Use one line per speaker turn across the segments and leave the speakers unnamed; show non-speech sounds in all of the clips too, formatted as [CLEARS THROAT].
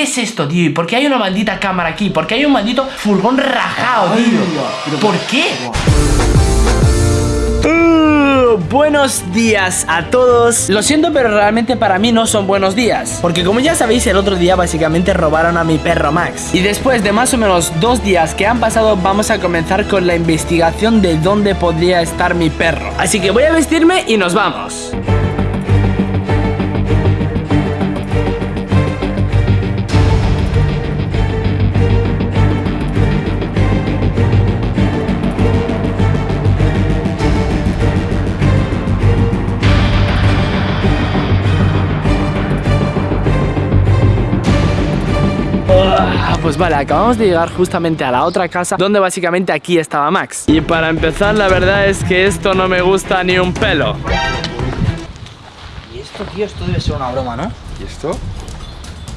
¿Qué es esto, tío? ¿Y por qué hay una maldita cámara aquí? ¿Por qué hay un maldito furgón rajado, tío? ¿Por qué? Uh, buenos días a todos Lo siento pero realmente para mí no son buenos días Porque como ya sabéis el otro día básicamente robaron a mi perro Max Y después de más o menos dos días que han pasado Vamos a comenzar con la investigación de dónde podría estar mi perro Así que voy a vestirme y nos vamos vale, acabamos de llegar justamente a la otra casa Donde básicamente aquí estaba Max Y para empezar la verdad es que esto no me gusta ni un pelo
Y esto, tío, esto debe ser una broma, ¿no?
¿Y esto?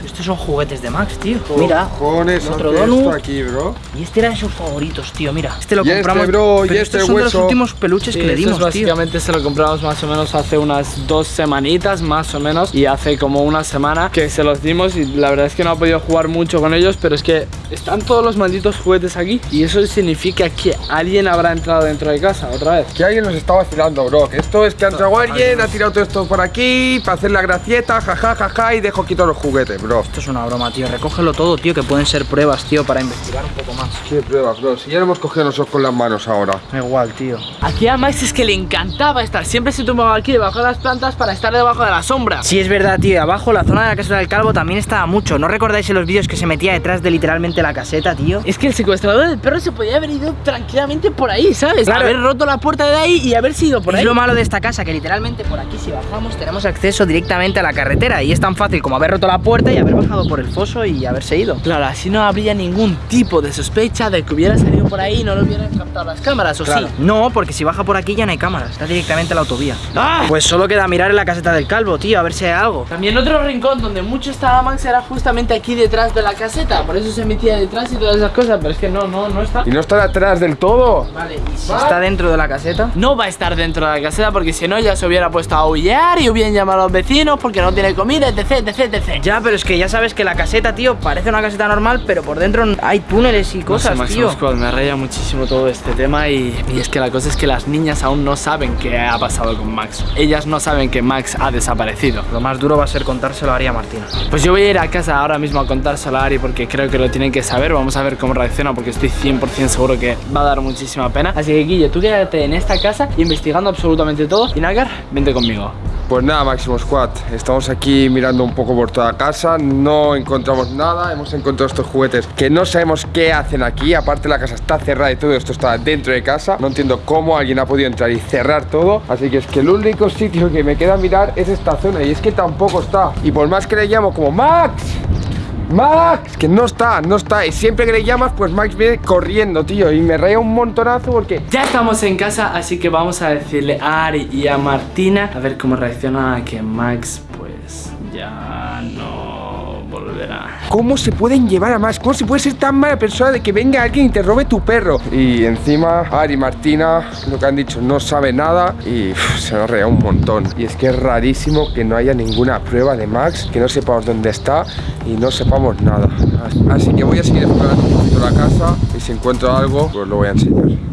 Estos son juguetes de Max, tío. Mira,
cojones
otro donut.
aquí, bro?
Y este era de sus favoritos, tío, mira. Este lo
Y este,
compramos.
y
pero
este
estos son de los últimos peluches
Sí,
que le dimos, tío.
básicamente se lo compramos más o menos hace unas dos semanitas más o menos y hace como una semana que se los dimos y la verdad es que no ha podido jugar mucho con ellos pero es que están todos los malditos juguetes aquí y eso significa que alguien habrá entrado dentro de casa otra vez
Que alguien nos está vacilando, bro. Que esto es que ha entrado alguien, ha tirado todo esto por aquí para hacer la gracieta, jaja, jaja, y dejo quito los juguetes, bro.
Esto es una broma, tío. Recógelo todo, tío, que pueden ser pruebas, tío, para investigar un poco más.
Qué pruebas, bro. Si ya lo hemos cogido nosotros con las manos ahora.
Da igual, tío.
Aquí a Max es que le encantaba estar siempre se tumbaba aquí debajo de las plantas para estar debajo de la sombra
Sí, es verdad, tío. Abajo, la zona de la caseta del calvo también estaba mucho. ¿No recordáis en los vídeos que se metía detrás de literalmente la caseta, tío?
Es que el secuestrador del perro se podía haber ido tranquilamente por ahí, ¿sabes?
Claro.
Haber roto la puerta de ahí y haberse ido por
es
ahí.
lo malo de esta casa, que literalmente por aquí si bajamos tenemos acceso directamente a la carretera y es tan fácil como haber roto la puerta y haber bajado por el foso y haberse ido.
Claro, así no habría ningún tipo de sospecha de que hubiera salido por ahí y no lo hubieran captado las cámaras, ¿o
Claro.
sí?
No, porque si baja por aquí ya no hay cámaras, está directamente a la autovía.
¡Ah!
Pues solo queda mirar en la caseta del calvo, tío, a ver si hay algo.
También otro rincón donde mucho estaba Max era justamente aquí detrás de la caseta, por eso se metía detrás y todas esas cosas, pero es que no, no, no está.
Y no está atrás del todo.
Vale, y si
Está dentro de la caseta.
No va a estar dentro de la caseta porque si no ya se hubiera puesto a aullar y hubieran llamado a los vecinos porque no tiene comida, etc, etc, etc.
Ya, pero es que ya sabes que la caseta, tío, parece una caseta normal, pero por dentro hay túneles y cosas,
no sé,
tío.
Squad, me raya muchísimo todo este tema y, y es que la cosa es que las niñas aún no saben qué ha pasado con Max. Ellas no saben que Max ha desaparecido.
Lo más duro va a ser contárselo a Aria Martina.
Pues yo voy a ir a casa ahora mismo a contárselo a Ari porque creo que lo tienen que saber. Vamos a ver cómo reacciona porque estoy 100% seguro que va a dar muchísima pena. Así que Guille, tú quédate en esta casa investigando absolutamente todo. Y Nagar, vente conmigo.
Pues nada, Máximo Squad, estamos aquí mirando un poco por toda casa, no encontramos nada, hemos encontrado estos juguetes que no sabemos qué hacen aquí, aparte la casa está cerrada y todo esto está dentro de casa, no entiendo cómo alguien ha podido entrar y cerrar todo, así que es que el único sitio que me queda mirar es esta zona y es que tampoco está, y por más que le llamo como Max, Max, que no está, no está, y siempre que le llamas pues Max viene corriendo, tío, y me raya un montonazo porque
Ya estamos en casa, así que vamos a decirle a Ari y a Martina a ver cómo reacciona a que Max pues ya no volverá.
¿Cómo se pueden llevar a más? ¿Cómo se puede ser tan mala persona de que venga alguien y te robe tu perro? Y encima, Ari y Martina, lo que han dicho, no sabe nada y uf, se nos rea un montón. Y es que es rarísimo que no haya ninguna prueba de Max, que no sepamos dónde está y no sepamos nada. Así que voy a seguir explorando un poquito la casa y si encuentro algo, pues lo voy a enseñar.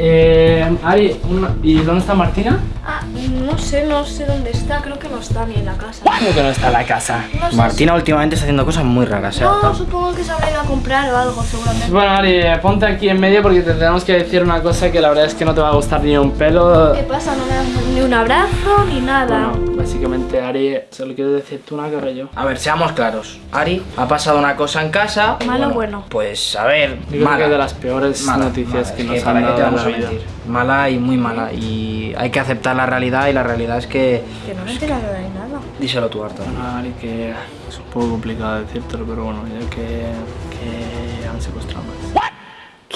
Eh, Ari, ¿y dónde está Martina?
Ah, no sé, no sé dónde está, creo que no está ni en la casa.
¿Cómo que no está en la casa?
No sé
Martina últimamente está haciendo cosas muy raras, ¿eh?
No, supongo que se habrá ido a comprar o algo, seguramente.
Bueno, Ari, ponte aquí en medio porque te tenemos que decir una cosa que la verdad es que no te va a gustar ni un pelo.
¿Qué pasa? No me das ni un abrazo ni nada.
Bueno, básicamente, Ari, se lo quiero decir tú una que yo.
A ver, seamos claros. Ari, ha pasado una cosa en casa.
Malo o bueno.
Pues a ver,
Yo creo que es de las peores
Mala,
noticias
mala,
que
es
nos
¿para
han
qué te
dado en
vamos
la
a
vida.
mentir? Mala y muy mala. Y hay que aceptar la realidad y la realidad es que...
Que no me he enterado de nada.
Díselo tú, Arta.
Bueno, Ari, que es un poco complicado decírtelo, pero bueno, ya que, que han secuestrado Max.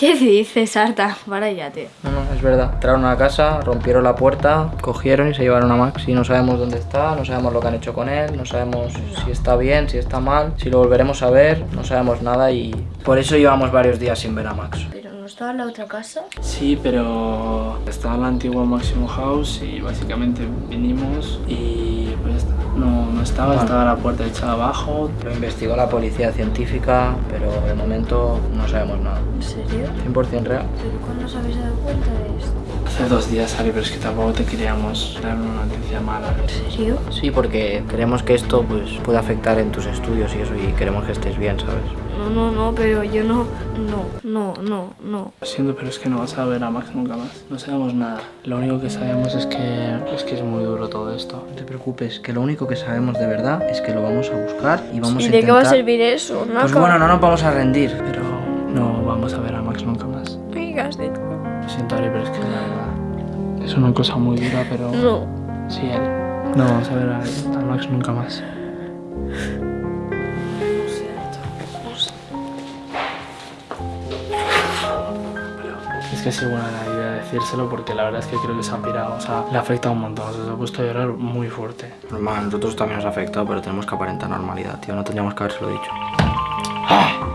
¿Qué dices, Arta? Váyate.
No, no, es verdad. Entraron a la casa, rompieron la puerta, cogieron y se llevaron a Max. Y no sabemos dónde está, no sabemos lo que han hecho con él, no sabemos si está bien, si está mal, si lo volveremos a ver, no sabemos nada y por eso llevamos varios días sin ver a Max.
¿Pero no estaba en la otra casa?
Sí, pero estaba en la antigua Maximum House y básicamente vinimos y pues ya está. No, no estaba,
Vale.
estaba la puerta echada abajo.
Lo investigó la policía científica, pero de momento no sabemos nada.
¿En serio?
100% real.
¿Pero cuándo os habéis dado cuenta de esto?
Hace dos días, Ari, pero es que tampoco te queríamos dar una noticia mala.
¿En serio?
Sí, porque queremos que esto pues, pueda afectar en tus estudios y eso, y queremos que estés bien, ¿sabes?
No, no, no, pero yo no. No, no, no, no.
Lo siento, pero es que no vas a ver a Max nunca más. No sabemos nada. Lo único que sabemos es que es que es muy duro todo esto.
No te preocupes, que lo único que sabemos de verdad es que lo vamos a buscar y vamos
¿Y
a
de qué va a
intentar-
servir eso? Nada.
Pues bueno, no nos vamos a rendir.
Pero no vamos a ver a Max nunca más.
No digas de
siento, Ari, pero es que la verdad es una cosa muy dura, pero
No.
sí, Ari. No vamos a ver a, a Max nunca más. Es que es buena la idea decírselo porque la verdad es que creo que se ha pirado. O sea, le ha afectado un montón. O sea, se ha puesto a llorar muy fuerte.
Normal, nosotros también nos ha afectado, pero tenemos que aparentar normalidad, tío. No tendríamos que habérselo dicho.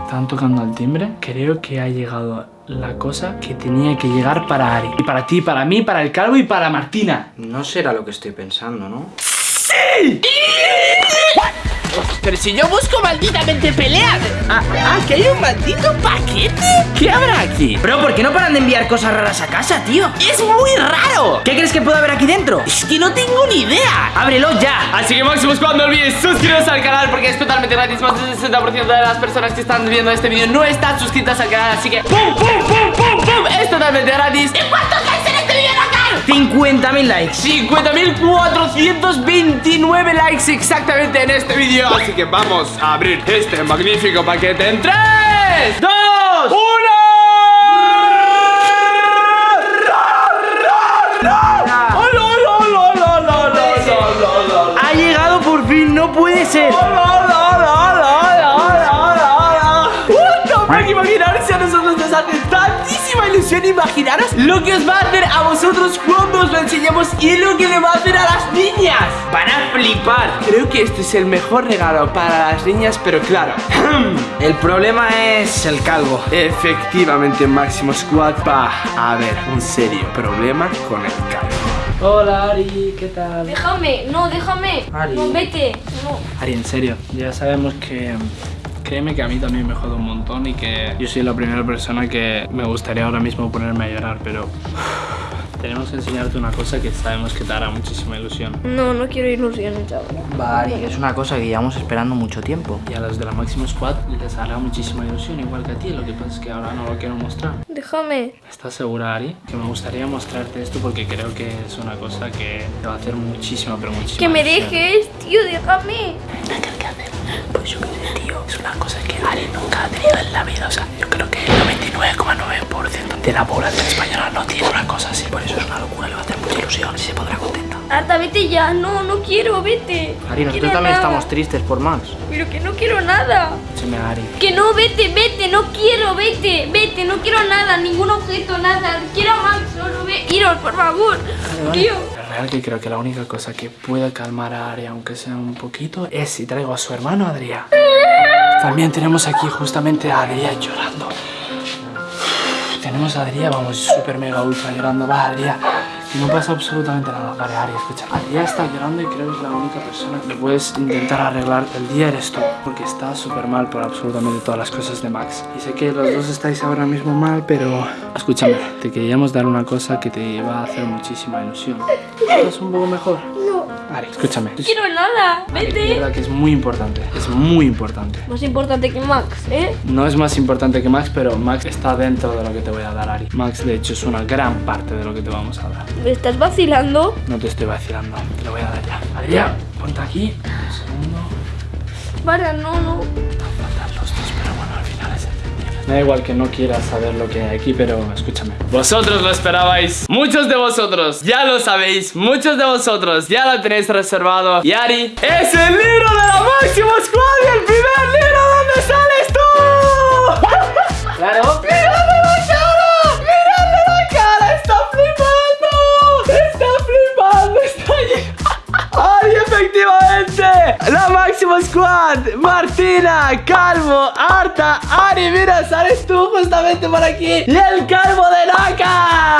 Están tocando al timbre. Creo que ha llegado la cosa que tenía que llegar para Ari. Y para ti, para mí, para el calvo y para Martina.
No será lo que estoy pensando, ¿no?
Pero si yo busco malditamente pelear. Ah, ah, que hay un maldito paquete. ¿Qué habrá aquí?
Bro, ¿por qué no paran de enviar cosas raras a casa, tío?
Es muy raro.
¿Qué crees que puede haber aquí dentro?
Es que no tengo ni idea.
¡Ábrelo ya!
Así que Maximus, cuando olvides suscribiros al canal porque es totalmente gratis. Más del 60% de las personas que están viendo este vídeo no están suscritas al canal. Así que ¡pum, pum, pum, pum, pum! Es totalmente gratis. ¿Y cuántos likes en Nacar?
50.000 likes.
50.429 likes exactamente en este vídeo. Así que vamos a abrir este magnífico paquete en 3, 2, 1.
Ha llegado por fin, no puede ser.
Imaginaros lo que os va a hacer a vosotros cuando os lo enseñemos Y lo que le va a hacer a las niñas Van a flipar Creo que este es el mejor regalo para las niñas Pero claro [CLEARS THROAT]
El problema es el calvo.
Efectivamente Máximo Squad va a haber un serio problema con el calvo Hola Ari, ¿qué tal?
Déjame, no, déjame.
Ari.
No, vete. No.
Ari, en serio, ya sabemos que... Créeme que a mí también me jode un montón y que yo soy la primera persona que me gustaría ahora mismo ponerme a llorar, pero tenemos que enseñarte una cosa que sabemos que te hará muchísima ilusión.
No, no quiero ilusiones ahora.
Vale, es una cosa que llevamos esperando mucho tiempo.
Y a los de la Máximo Squad les hará muchísima ilusión, igual que a ti, lo que pasa es que ahora no lo quiero mostrar.
Déjame.
¿Estás segura, Ari? Que me gustaría mostrarte esto porque creo que es una cosa que te va a hacer muchísima, pero muchísima
Que me
ilusión.
dejes, tío, déjame.
¿Qué hacer? Pues yo qué sé, tío. Es una cosa que Ari nunca ha tenido en la vida. O sea, yo creo que 99,9% de la población española no tiene una cosa así. Por eso es una locura, le va a hacer mucha ilusión y se pondrá contenta.
Arta, vete ya. No, no quiero, vete.
Ari,
No
nosotros también
nada.
estamos tristes por Max.
Pero que no quiero nada.
Escúchame, Ari.
Que no, vete, vete, no quiero, vete, vete, no quiero nada, ningún objeto, nada. Quiero a Max, solo ve. Iros, por favor. Tío.
Es real que creo que la única cosa que puede calmar a Ari, aunque sea un poquito, es si traigo a su hermano Adrián. [LAUGHS] También tenemos aquí justamente a Adrián llorando. Tenemos a Adrián, vamos, súper mega ultra llorando. Va, Adrián. Y no pasa absolutamente nada. Vale, Ari, escucha. Adrián está llorando y creo que es la única persona que puedes intentar arreglar el día eres tú. Porque está súper mal por absolutamente todas las cosas de Max. Y sé que los dos estáis ahora mismo mal, pero... Escúchame, te queríamos dar una cosa que te va a hacer muchísima ilusión. ¿Estás un poco mejor?
No
Ari, escúchame.
quiero nada, vete.
verdad que es muy importante. Es muy importante.
Más importante que Max, ¿eh?
No es más importante que Max, pero Max está dentro de lo que te voy a dar, Ari. Max, de hecho, es una gran parte de lo que te vamos a dar.
¿Me estás vacilando?
No te estoy vacilando, te lo voy a dar ya. Adrián, ponte aquí. Un segundo.
Para, no, no.
Faltan los dos, Me da igual que no quieras saber lo que hay aquí, pero escúchame. Vosotros lo esperabais. Muchos de vosotros ya lo sabéis. Muchos de vosotros ya lo tenéis reservado. Y Ari, es el libro de la Máximo Squad y el primer libro donde sales tú.
Claro. [LAUGHS]
¡La Máximo Squad! ¡Martina! Calvo, Arta, Ari, mira, sales tú justamente por aquí. Y el calvo de Naka.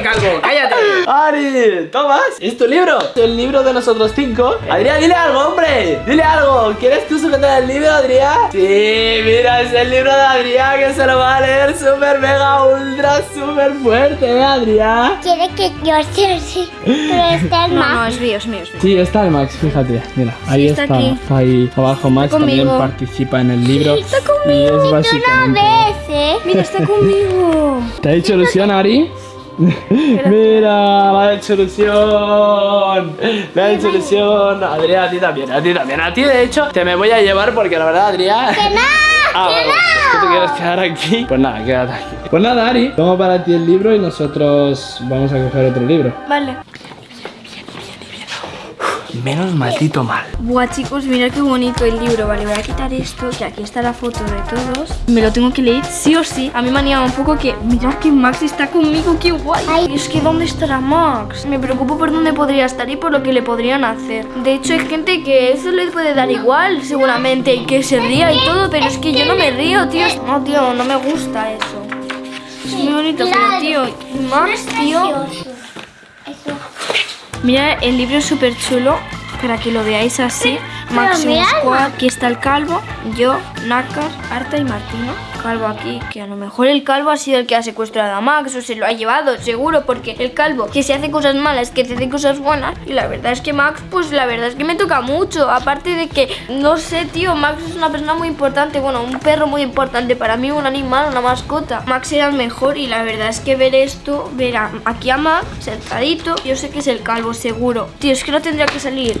¡Cállate! [LAUGHS]
Ari, ¿tomas? ¿Es tu libro? El libro de nosotros cinco. Adrián, dile algo, hombre. Dile algo. ¿Quieres tú sujetar el libro, Adrián? Sí, mira, es el libro de Adrián que se lo va a leer súper mega ultra súper fuerte, ¿eh, Adrián?
Quiere que yo sea así, pero está el
No, no, es mío, es mío, es mío.
Sí, está el Max, fíjate. Mira, ahí
está
está.
aquí.
Está ahí abajo Max también participa en el libro.
Está conmigo.
Y es
Una
básicamente.
vez, ¿eh?
Mira, está conmigo.
¿Te ha hecho ilusión, Ari? Mira. Me ha hecho ilusión. Adrián, a ti también, a ti también. A ti, de hecho, te me voy a llevar porque la verdad, Adrián.
¡Que no!
Ah,
¡Que
vale.
no!
¿Es que te quieres quedar aquí? Pues nada, quédate aquí. Pues nada, Ari, toma para ti el libro y nosotros vamos a coger otro libro.
Vale.
Menos maldito mal.
Buah, chicos, mirad qué bonito el libro. Vale, voy a quitar esto, que aquí está la foto de todos. Me lo tengo que leer sí o sí. A mí me anima un poco que, mirad que Max está conmigo, qué guay.
Ay.
Y es que, ¿dónde estará Max? Me preocupo por dónde podría estar y por lo que le podrían hacer. De hecho, hay gente que eso le puede dar igual, seguramente, y que se ría y todo, pero es que yo no me río, tío. No, tío, no me gusta eso. Es muy bonito, pero, tío, Max, tío... Mira, el libro súper chulo para que lo veáis así.
Mira,
Squad, aquí está el calvo, yo, Nácar, Arta y Martina. Calvo aquí, que a lo mejor el calvo ha sido el que ha secuestrado a Max o se lo ha llevado, seguro, porque el calvo que se hace cosas malas, que se hace cosas buenas. Y la verdad es que Max, pues la verdad es que me toca mucho. Aparte de que, no sé, tío, Max es una persona muy importante, bueno, un perro muy importante para mí, un animal, una mascota. Max era el mejor y la verdad es que ver esto, ver a- aquí a Max sentadito, yo sé que es el calvo, seguro. Tío, es que no tendría que salir.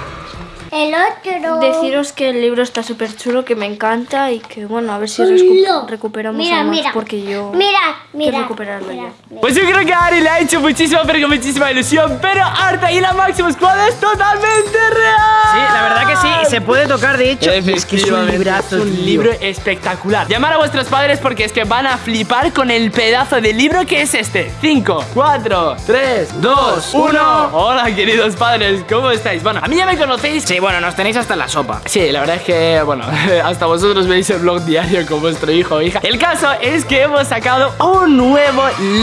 El otro.
Deciros que el libro está súper chulo, que me encanta y que, bueno, a ver si recu- recuperamos
Mira, mira.
porque yo...
Mira, mira.
recuperarlo
mira, mira.
Pues yo creo que a Ari le ha hecho muchísima, pero que muchísima ilusión. Pero Arta y la Máximo Squad es totalmente real.
Sí, la verdad que sí, se puede tocar, de hecho. Es que es un librazo,
es un libro espectacular. Llamar a vuestros padres porque es que van a flipar con el pedazo de libro que es este. 5, 4, 3, 2, 1. Hola, queridos padres, ¿cómo estáis? Bueno, a mí ya me conocéis.
Sí, bueno, nos tenéis hasta en la sopa.
Sí, la verdad es que, bueno, [LAUGHS] hasta vosotros veis el blog diario con vuestro hijo o hija. El caso es que hemos sacado un nuevo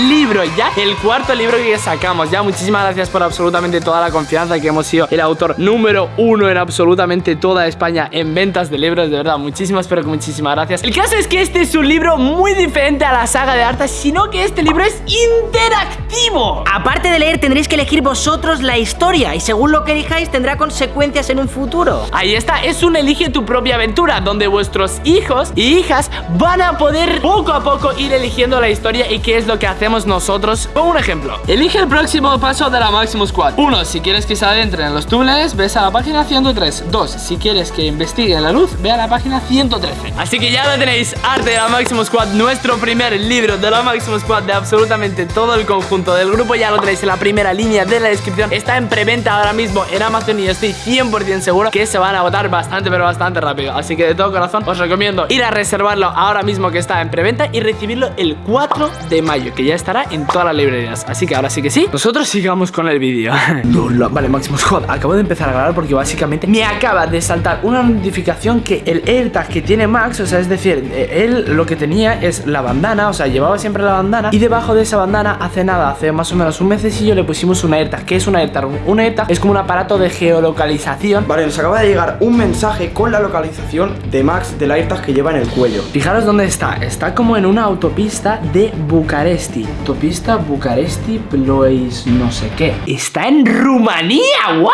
libro, ya el cuarto libro que sacamos. Ya muchísimas gracias por absolutamente toda la confianza que hemos sido el autor número uno en absolutamente toda España en ventas de libros. De verdad, muchísimas, pero que muchísimas gracias. El caso es que este es un libro muy diferente a la saga de Arta, sino que este libro es interactivo.
Aparte de leer, tendréis que elegir vosotros la historia y según lo que elijáis tendrá consecuencias en un futuro.
Ahí está, es un elige tu propia aventura donde vuestros hijos y hijas van a poder poco a poco ir eligiendo la historia y qué es lo que hacemos nosotros. Pongo un ejemplo. Elige el próximo paso de la Maximus Squad. Uno, si quieres que se adentren en los túneles, ves a la página 103. Dos, si quieres que investigue la luz, ve a la página 113. Así que ya lo tenéis, Arte de la Maximus Squad, nuestro primer libro de la Maximus Squad de absolutamente todo el conjunto del grupo. Ya lo tenéis en la primera línea de la descripción. Está en preventa ahora mismo en Amazon y estoy 100% seguro que se van a agotar bastante, pero bastante rápido. Así que de todo corazón os recomiendo ir a reservarlo ahora mismo que está en preventa y recibirlo el 4 de mayo, que ya estará en todas las librerías. Así que ahora sí que sí, nosotros sigamos con el vídeo. [LAUGHS] Vale, Maximus Squad, acabo de empezar a grabar porque básicamente me acaba de saltar una notificación que el AirTag que tiene Max, o sea, es decir, eh, él lo que tenía es la bandana, o sea, llevaba siempre la bandana y debajo de esa bandana hace nada, hace más o menos un mesecillo le pusimos una AirTag. ¿Qué es una AirTag? Un AirTag es como un aparato de geolocalización
Vale, nos acaba de llegar un mensaje con la localización de Max del AirTag que lleva en el cuello.
Fijaros dónde está. Está como en una autopista de Bucaresti. Autopista Bucaresti Plois no sé qué. Está en Rumanía. ¿What?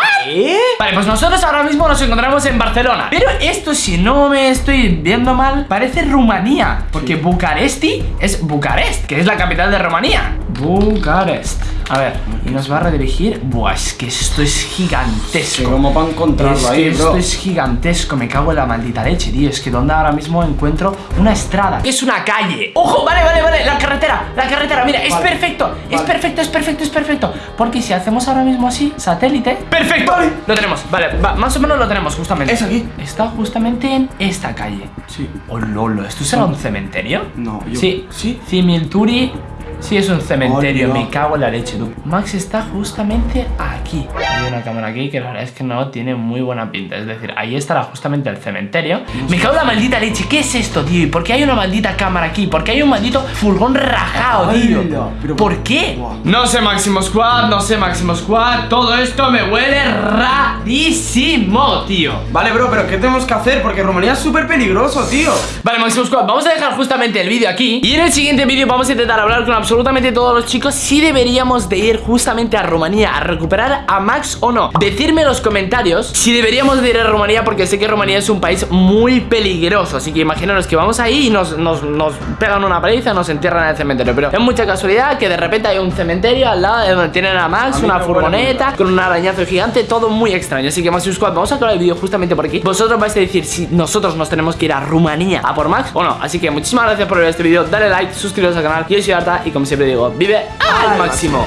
Vale, pues nosotros ahora mismo nos encontramos en Barcelona. Pero esto, si no me estoy viendo mal, parece Rumanía. Porque Bucaresti es Bucarest, que es la capital de Rumanía. Bucarest. A ver, y nos va a redirigir. Buah, es que esto es gigantesco.
¿Cómo para encontrarlo
Es
ahí,
que
bro?
esto es gigantesco, me cago en la maldita leche, tío. Es que donde ahora mismo encuentro una estrada. Es una calle. ¡Ojo! Vale, vale, vale. La carretera, la carretera, mira, es
Vale,
perfecto. Es
vale.
perfecto, es perfecto, es perfecto. Porque si hacemos ahora mismo así, satélite. ¡Perfecto! Lo tenemos, vale, va, más o menos lo tenemos justamente.
Es aquí.
Está justamente en esta calle.
Sí.
Oh, lolo, ¿esto será un cementerio?
No, yo-
Sí,
¿Sí?
Cimilturi Sí, es un cementerio, me cago en la leche, tú. Max está justamente aquí. Hay una cámara aquí que la verdad es que no tiene muy buena pinta. Es decir, ahí estará justamente el cementerio. Me cago en la maldita leche. ¿Qué es esto, tío? ¿Y por qué hay una maldita cámara aquí? ¿Por qué hay un maldito furgón rajado, tío?
Hola, pero-
¿Por qué? No sé, Máximo Squad, no sé, Máximo Squad. Todo esto me huele rarísimo, tío.
Vale, bro, pero ¿qué tenemos que hacer? Porque Rumanía es súper peligroso, tío.
Vale, Máximo Squad, vamos a dejar justamente el vídeo aquí Y en el siguiente vídeo vamos a intentar hablar con absolutamente todos los chicos Si deberíamos de ir justamente a Rumanía a recuperar a Max o no. Decidme en los comentarios si deberíamos de ir a Rumanía Porque sé que Rumanía es un país muy peligroso Así que imaginaros que vamos ahí y nos, nos, nos pegan una paliza Nos entierran en el cementerio. Pero es mucha casualidad que de repente hay un cementerio al lado de donde tienen a Max
A
Una
huele
furgoneta con un arañazo gigante Todo muy extraño. Así que Máximo Squad, vamos a acabar el vídeo justamente por aquí. Vosotros vais a decir si nosotros nos tenemos que ir a Rumanía a por Max o no. Así que muchísimas gracias por ver este vídeo. Dale like, suscribiros al canal. Yo soy Arta y como siempre digo Vive al máximo